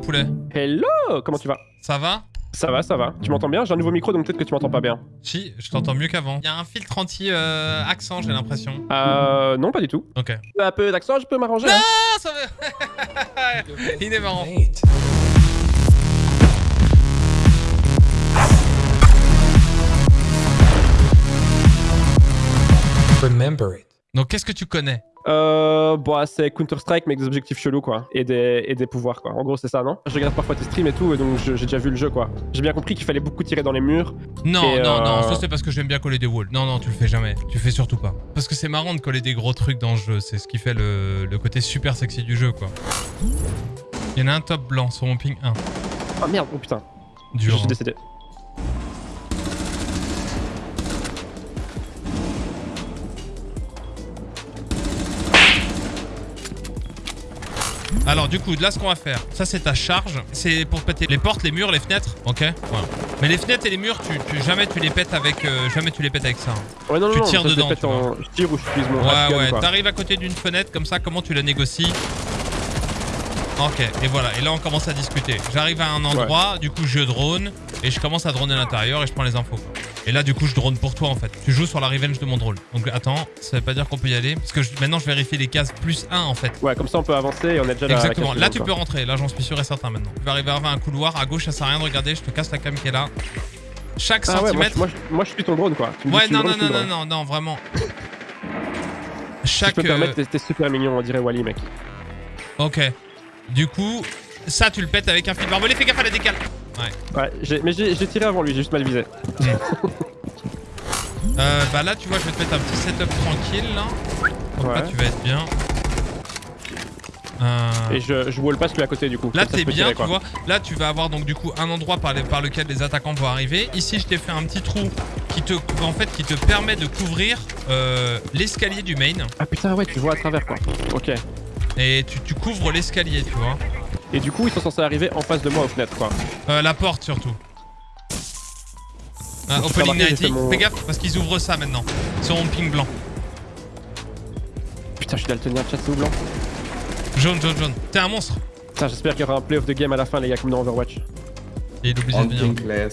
poulet. Hello Comment tu vas? Ça va? Ça va, ça va. Tu m'entends bien? J'ai un nouveau micro, donc peut-être que tu m'entends pas bien. Si, je t'entends mieux qu'avant. Il y a un filtre anti-accent, j'ai l'impression. Euh... Non, pas du tout. Ok. Un peu d'accent, je peux m'arranger. hein. Ah, ça va Il est marrant. Remember it. Donc, qu'est-ce que tu connais? Euh... Bon, c'est Counter-Strike, mais avec des objectifs chelous, quoi. Et des, et des pouvoirs, quoi. En gros, c'est ça, non? Je regarde parfois tes streams et tout, et donc j'ai déjà vu le jeu, quoi. J'ai bien compris qu'il fallait beaucoup tirer dans les murs. Non, non, non, euh, ça c'est parce que j'aime bien coller des walls. Non, non, tu le fais jamais. Tu fais surtout pas. Parce que c'est marrant de coller des gros trucs dans le jeu. C'est ce qui fait le, le côté super sexy du jeu, quoi. Il y en a un top blanc sur mon ping 1. Ah merde, oh putain. Dur. Je suis hein. décédé. Alors du coup, là ce qu'on va faire, ça c'est ta charge, c'est pour péter les portes, les murs, les fenêtres, ok Voilà. Mais les fenêtres et les murs, tu, tu- jamais tu les pètes avec, euh, jamais tu les pètes avec ça. hein. Ouais, non, Tu non, tires ça, dedans, les pète tu en- Je tire ou je utilise mon Ouais, ouais, t'arrives à côté d'une fenêtre comme ça, comment tu la négocies? Ok, et voilà, et là on commence à discuter. J'arrive à un endroit, du coup je drone, et je commence à droner à l'intérieur et je prends les infos. quoi. Et là du coup je drone pour toi en fait. Tu joues sur la revenge de mon drone. Donc attends, ça veut pas dire qu'on peut y aller, parce que je- maintenant je vérifie les cases plus 1 en fait. Ouais, comme ça on peut avancer et on est déjà là. Exactement, là tu peux rentrer, là j'en suis sûr et certain maintenant. Tu vas arriver à un couloir, à gauche ça sert à rien de regarder, je te casse la cam qui est là. Chaque Ah ouais, moi, centimètre... moi, je- moi je suis ton drone, quoi. Tu me dis Ouais, non, non, non, non, non, non, vraiment. Si Chaque... je peux euh, permettre, t'es super mignon, on dirait Wally, mec. Ok. Du coup, ça tu le pètes avec un fil barbelé, fais gaffe à la décale. Ouais. Mais j'ai tiré avant lui, j'ai juste mal visé. Euh, bah là, tu vois, je vais te mettre un petit setup tranquille là. Ouais. tu vas être bien. Euh, Et je, je wall passe lui à côté du coup. Là t'es bien, tirer, tu vois. Là tu vas avoir donc du coup un endroit par, les- par lequel les attaquants vont arriver. Ici je t'ai fait un petit trou qui te, en fait, qui te permet de couvrir euh, l'escalier du main. Ah putain, ouais, tu vois à travers quoi. Ok. Et tu, tu couvres l'escalier, tu vois. Et du coup, ils sont censés arriver en face de moi aux fenêtres quoi. Euh, la porte surtout. Euh, J'ai opening 90, mon- fais gaffe parce qu'ils ouvrent ça maintenant. Sur mon ping blanc. Putain, je suis daltonien, chat c'est blanc. Jaune, jaune, jaune. T'es un monstre. Putain, j'espère qu'il y aura un play of the game à la fin, les gars, comme dans Overwatch. Et il est obligé de venir.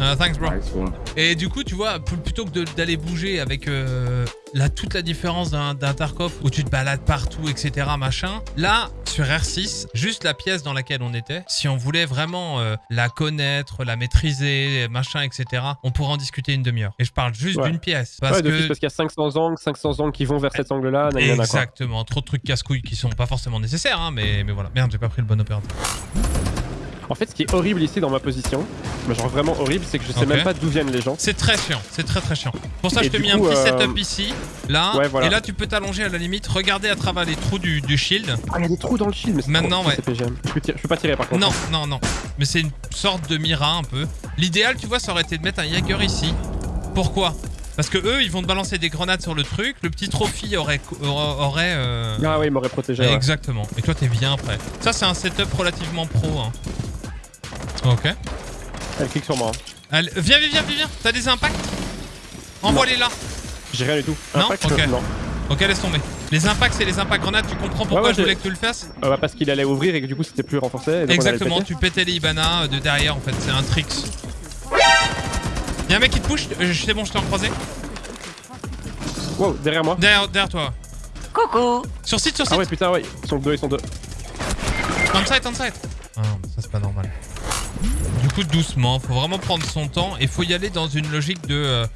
Euh, thanks bro. Nice. Et du coup, tu vois, pl- plutôt que de- d'aller bouger avec euh, la, toute la différence d'un Tarkov où tu te balades partout, etc., machin, là, sur R6, juste la pièce dans laquelle on était, si on voulait vraiment euh, la connaître, la maîtriser, machin, etc., on pourrait en discuter une demi-heure. Et je parle juste Ouais. d'une pièce. Parce ouais, que... parce qu'il y a 500 angles, 500 angles qui vont vers cet angle-là. Exactement, trop de trucs casse-couilles qui sont pas forcément nécessaires, hein, mais, mais voilà. Merde, j'ai pas pris le bon opérateur. En fait, ce qui est horrible ici dans ma position, mais genre vraiment horrible, c'est que je sais même pas d'où viennent les gens. C'est très chiant, c'est très très chiant. Pour ça, Et je te du mis coup, un petit euh, setup ici, là, Ouais, voilà. et là tu peux t'allonger à la limite, regarder à travers les trous du, du shield. Ah, il y a des trous dans le shield, mais c'est Maintenant, ouais. PGM. Je peux, tirer- je peux pas tirer par contre. Non, non, non. Mais c'est une sorte de mira un peu. L'idéal, tu vois, ça aurait été de mettre un Jaeger ici. Pourquoi? Parce que eux, ils vont te balancer des grenades sur le truc. Le petit trophy aurait, aurait, euh, Ah ouais, il m'aurait protégé. ouais. exactement. Et toi, t'es bien prêt. Ça, c'est un setup relativement pro. Hein. Ok. Elle clique sur moi. hein. Allez, viens, viens, viens, viens, viens. T'as des impacts Envoie-les là. J'ai rien du tout. Non. Non. Ok, laisse tomber. Les impacts, c'est les impacts grenades. Tu comprends pourquoi Ouais, ouais, je voulais que tu le fasses Euh, bah, parce qu'il allait ouvrir et que du coup c'était plus renforcé. et on Exactement, tu pétais les Ibana euh, de derrière en fait, c'est un tricks. Y'a un mec qui te push, euh, c'est bon, je t'ai en croisé. Wow, derrière moi. Derrière, derrière toi. Coucou Sur site, sur site. Ah ouais, putain, ouais. Ils sont deux, ils sont deux. On site, on site. Ah non, ça c'est pas normal. Du coup, doucement, faut vraiment prendre son temps et faut y aller dans une logique de euh,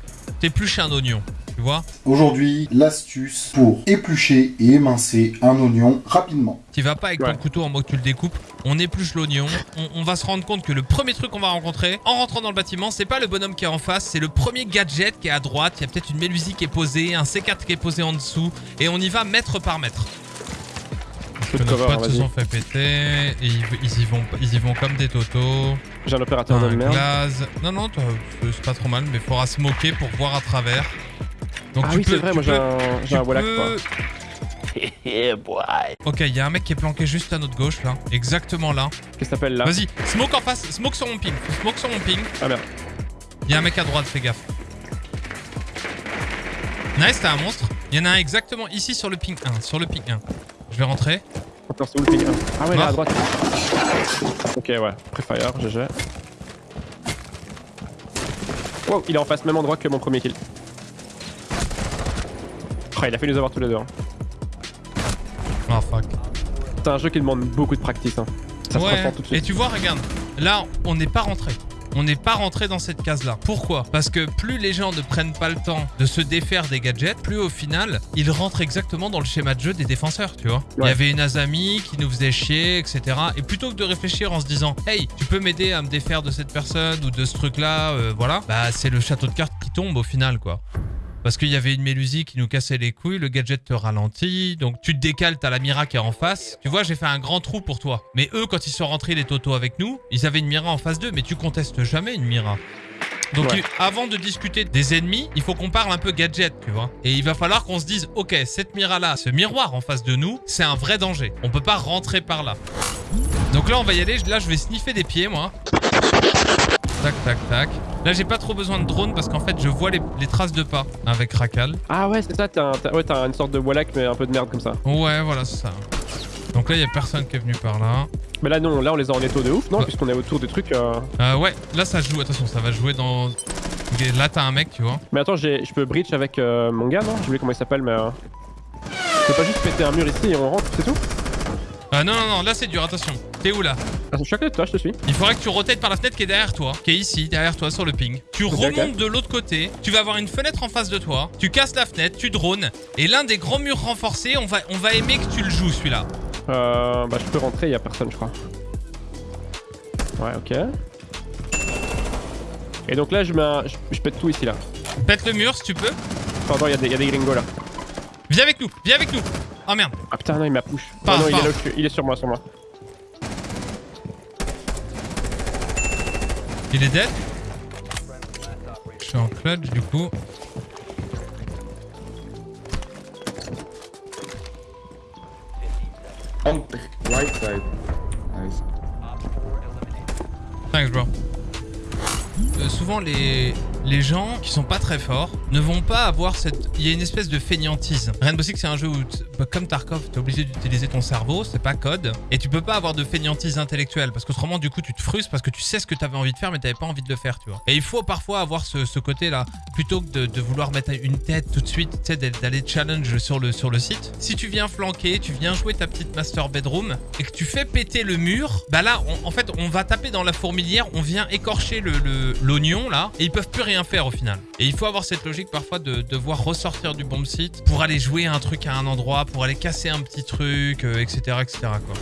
t'éplucher un oignon, tu vois. Aujourd'hui, l'astuce pour éplucher et émincer un oignon rapidement. Tu vas pas avec Ouais. ton couteau en mode que tu le découpes, on épluche l'oignon, on, on va se rendre compte que le premier truc qu'on va rencontrer en rentrant dans le bâtiment, c'est pas le bonhomme qui est en face, c'est le premier gadget qui est à droite, il y a peut-être une mélusie qui est posée, un C4 qui est posé en dessous, et on y va mètre par mètre. Peu Que de nos cover, potes se sont fait péter, et ils, ils y, vont, ils y vont comme des totos. J'ai un opérateur de merde. glaze. Non, non, toi, c'est pas trop mal, mais faudra se moquer pour voir à travers. Donc Ah tu oui, peux, c'est vrai, tu moi j'ai un, un Wallach quoi. peux- Yeah, boy Ok, il y a un mec qui est planqué juste à notre gauche là, exactement là. Qu'est-ce que ça s'appelle là? Vas-y, smoke en face, smoke sur mon ping, smoke sur mon ping. Ah merde. Il y a un mec à droite, fais gaffe. Nice, t'as un monstre. Il y en a un exactement ici sur le ping 1, sur le ping 1. Je vais rentrer. Attends, c'est où le ping Ah ouais, là à droite. Ok, ouais. Prefire, GG. Wow, il est en face, même endroit que mon premier kill. Oh, il a fait nous avoir tous les deux. hein. Oh fuck. C'est un jeu qui demande beaucoup de practice. Hein. Ça se ouais. ressent tout de Et suite. tu vois, regarde, là, on n'est pas rentré. On n'est pas rentré dans cette case-là. Pourquoi? Parce que plus les gens ne prennent pas le temps de se défaire des gadgets, plus au final, ils rentrent exactement dans le schéma de jeu des défenseurs, tu vois. Il y avait une Azami qui nous faisait chier, etc. Et plutôt que de réfléchir en se disant, hey, tu peux m'aider à me défaire de cette personne ou de ce truc-là, euh, voilà, bah c'est le château de cartes qui tombe au final, quoi. Parce qu'il y avait une Mélusie qui nous cassait les couilles, le gadget te ralentit, donc tu te décales, t'as la Mira qui est en face. Tu vois, j'ai fait un grand trou pour toi. Mais eux, quand ils sont rentrés les Toto avec nous, ils avaient une Mira en face d'eux, mais tu contestes jamais une Mira. Donc Ouais. avant de discuter des ennemis, il faut qu'on parle un peu gadget, tu vois. Et il va falloir qu'on se dise, ok, cette Mira-là, ce miroir en face de nous, c'est un vrai danger. On peut pas rentrer par là. Donc là, on va y aller. Là, je vais sniffer des pieds, moi. Tac, tac, tac. Là, j'ai pas trop besoin de drone parce qu'en fait, je vois les, les traces de pas avec Rakal. Ah ouais, c'est ça, t'as un- ouais, une sorte de Wallach, mais un peu de merde comme ça. Ouais, voilà, c'est ça. Donc là, il y a personne qui est venu par là. Mais là, non, là, on les a en étau de ouf, non. Puisqu'on est autour des trucs. euh, Euh, ouais, là, ça joue. Attention, ça va jouer dans... Là, t'as un mec, tu vois. Mais attends, j'ai- je peux breach avec euh, mon gars, non? J'ai oublié comment il s'appelle, mais. euh, Je peux pas juste péter un mur ici et on rentre, c'est tout? Euh, non, non, non, là, c'est dur. Attention. T'es où, là Ah, Je suis à côté de toi, je te suis. Il faudrait que tu rotates par la fenêtre qui est derrière toi, qui est ici, derrière toi, sur le ping. Tu remontes de l'autre côté, tu vas avoir une fenêtre en face de toi, tu casses la fenêtre, tu drones, et l'un des grands murs renforcés, on va, on va aimer que tu le joues, celui-là. Euh, bah, je peux rentrer, y a personne, je crois. Ouais, ok. Et donc là, je, mets un... je, je pète tout ici, là. Pète le mur, si tu peux. Pardon, y, a des- y a des gringos, là. Viens avec nous, viens avec nous. Oh merde. Ah putain, non, il m'a push. Pars, Ah non, il est, là il est sur moi, sur moi. Il est dead. Je suis en clutch, du coup. On the right side. Nice. Thanks, bro. Euh, souvent, les, les gens qui sont pas très forts ne vont pas avoir cette. Il y a une espèce de fainéantise. Rainbow Six, c'est un jeu où, bah, comme Tarkov, t'es obligé d'utiliser ton cerveau, c'est pas code. Et tu peux pas avoir de fainéantise intellectuelle parce qu'autrement, du coup, tu te frustres parce que tu sais ce que t'avais envie de faire, mais t'avais pas envie de le faire, tu vois. Et il faut parfois avoir ce, côté-là. Plutôt que de, vouloir mettre une tête tout de suite, tu sais, d'aller- challenge sur le, sur le site. Si tu viens flanquer, tu viens jouer ta petite master bedroom et que tu fais péter le mur, bah là, en fait, on va taper dans la fourmilière, on vient écorcher le- le- l'oignon là, et ils peuvent plus rien faire au final. Et il faut avoir cette logique parfois de devoir ressortir du bomb site pour aller jouer un truc à un endroit, pour aller casser un petit truc, euh, etc., etc. Quoi.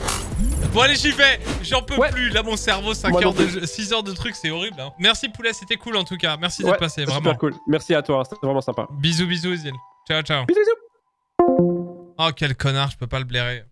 Bon allez, j'y vais. J'en peux Ouais. plus. Là, mon cerveau, 5 Moi heures de jeu- 6 heures de trucs, c'est horrible. hein. Merci poulet, c'était cool en tout cas. Merci d'être Ouais, passé, vraiment. super cool. Merci à toi, c'était vraiment sympa. Bisous, bisous, Isil. Ciao, ciao. Bisous, bisous. Oh, quel connard, je peux pas le blairer.